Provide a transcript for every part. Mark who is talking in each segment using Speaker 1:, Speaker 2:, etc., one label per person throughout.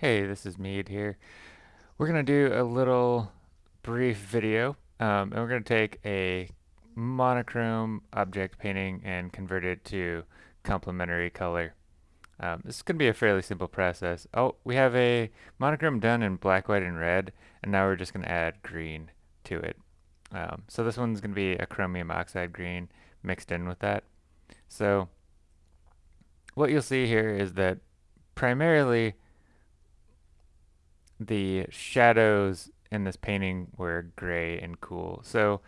Speaker 1: Hey, this is Mead here. We're going to do a little brief video, um, and we're going to take a monochrome object painting and convert it to complementary color. Um, this is going to be a fairly simple process. Oh, we have a monochrome done in black, white, and red, and now we're just going to add green to it. Um, so this one's going to be a chromium oxide green mixed in with that. So what you'll see here is that primarily the shadows in this painting were gray and cool. So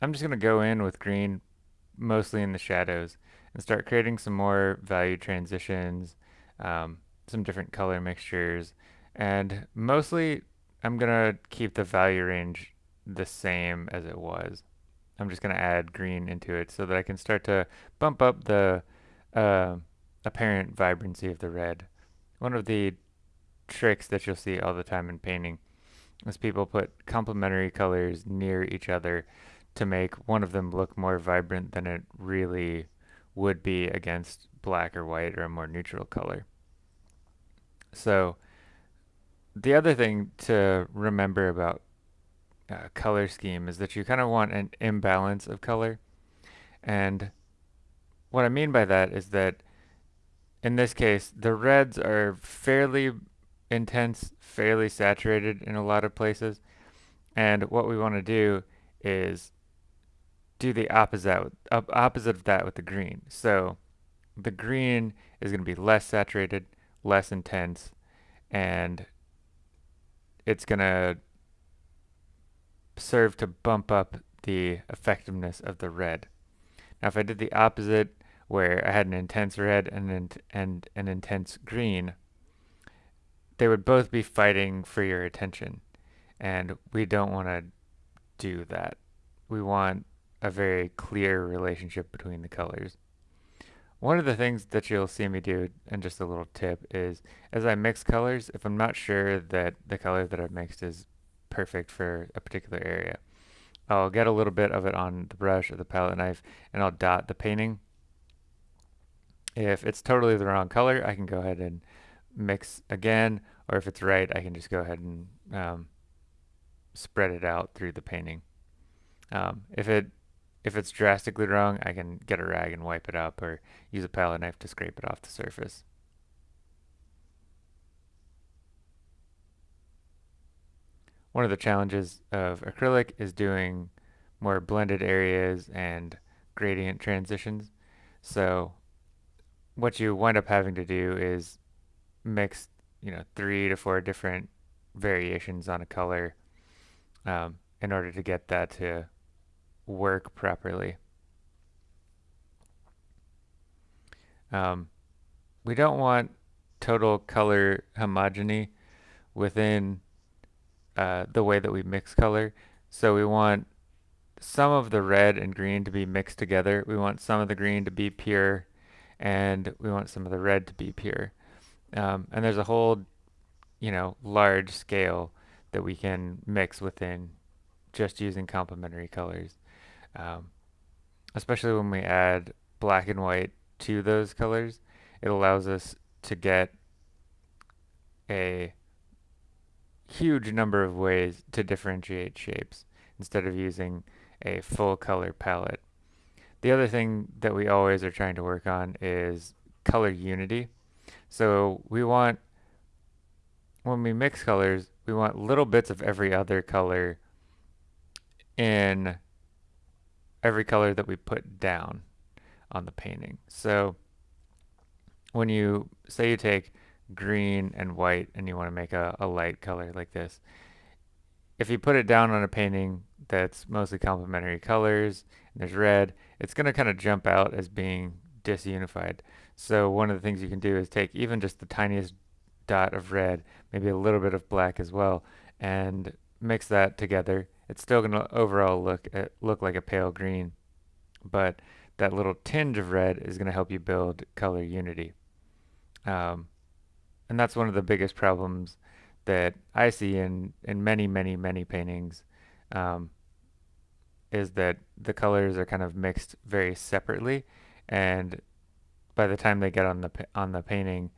Speaker 1: I'm just going to go in with green mostly in the shadows and start creating some more value transitions, um, some different color mixtures, and mostly I'm going to keep the value range the same as it was. I'm just going to add green into it so that I can start to bump up the uh, apparent vibrancy of the red. One of the tricks that you'll see all the time in painting is people put complementary colors near each other to make one of them look more vibrant than it really would be against black or white or a more neutral color. So the other thing to remember about uh, color scheme is that you kind of want an imbalance of color. And what I mean by that is that in this case, the reds are fairly intense, fairly saturated in a lot of places. And what we want to do is do the opposite opposite of that with the green. So the green is going to be less saturated, less intense, and it's going to serve to bump up the effectiveness of the red. Now if I did the opposite where I had an intense red and an, and an intense green, they would both be fighting for your attention. And we don't want to do that. We want a very clear relationship between the colors. One of the things that you'll see me do, and just a little tip, is as I mix colors, if I'm not sure that the color that I've mixed is perfect for a particular area, I'll get a little bit of it on the brush or the palette knife and I'll dot the painting. If it's totally the wrong color, I can go ahead and mix again, or if it's right, I can just go ahead and um, spread it out through the painting. Um, if it if it's drastically wrong, I can get a rag and wipe it up or use a palette knife to scrape it off the surface. One of the challenges of acrylic is doing more blended areas and gradient transitions. So what you wind up having to do is mix, you know, three to four different variations on a color um, in order to get that to work properly. Um, we don't want total color homogeny within uh, the way that we mix color. So we want some of the red and green to be mixed together. We want some of the green to be pure and we want some of the red to be pure. Um, and there's a whole, you know, large scale that we can mix within just using complementary colors. Um, especially when we add black and white to those colors, it allows us to get a huge number of ways to differentiate shapes instead of using a full color palette. The other thing that we always are trying to work on is color unity. So we want, when we mix colors, we want little bits of every other color in every color that we put down on the painting. So when you say you take green and white and you want to make a, a light color like this, if you put it down on a painting that's mostly complementary colors and there's red, it's going to kind of jump out as being disunified. So one of the things you can do is take even just the tiniest dot of red, maybe a little bit of black as well, and mix that together. It's still going to overall look uh, look like a pale green, but that little tinge of red is going to help you build color unity. Um, and that's one of the biggest problems that I see in, in many, many, many paintings um, is that the colors are kind of mixed very separately and by the time they get on the on the painting,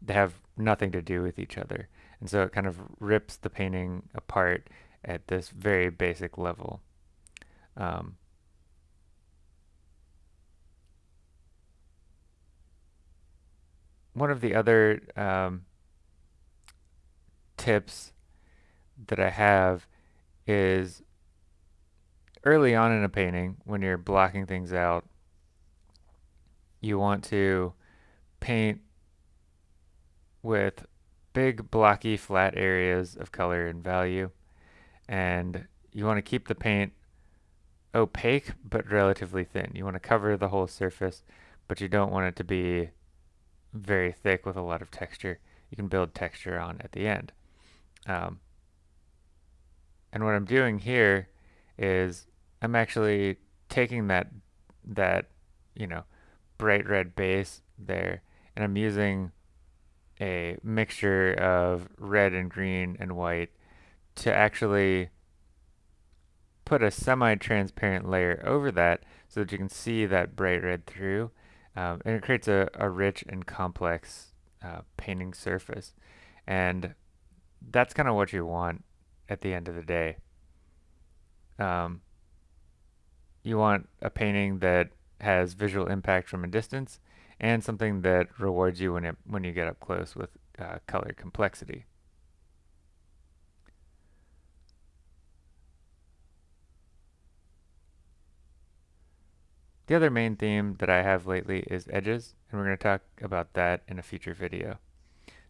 Speaker 1: they have nothing to do with each other. And so it kind of rips the painting apart at this very basic level. Um, one of the other um, tips that I have is early on in a painting, when you're blocking things out, you want to paint with big blocky flat areas of color and value and you want to keep the paint opaque but relatively thin. You want to cover the whole surface but you don't want it to be very thick with a lot of texture. You can build texture on at the end. Um, and what I'm doing here is I'm actually taking that that you know bright red base there and I'm using a mixture of red and green and white to actually put a semi-transparent layer over that so that you can see that bright red through um, and it creates a, a rich and complex uh, painting surface. And that's kind of what you want at the end of the day. Um, you want a painting that has visual impact from a distance and something that rewards you when it when you get up close with uh, color complexity. The other main theme that I have lately is edges, and we're going to talk about that in a future video.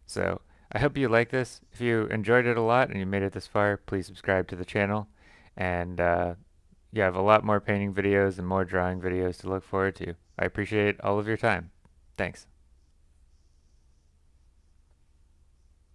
Speaker 1: So, I hope you like this. If you enjoyed it a lot and you made it this far, please subscribe to the channel. And uh, you have a lot more painting videos and more drawing videos to look forward to. I appreciate all of your time. Thanks.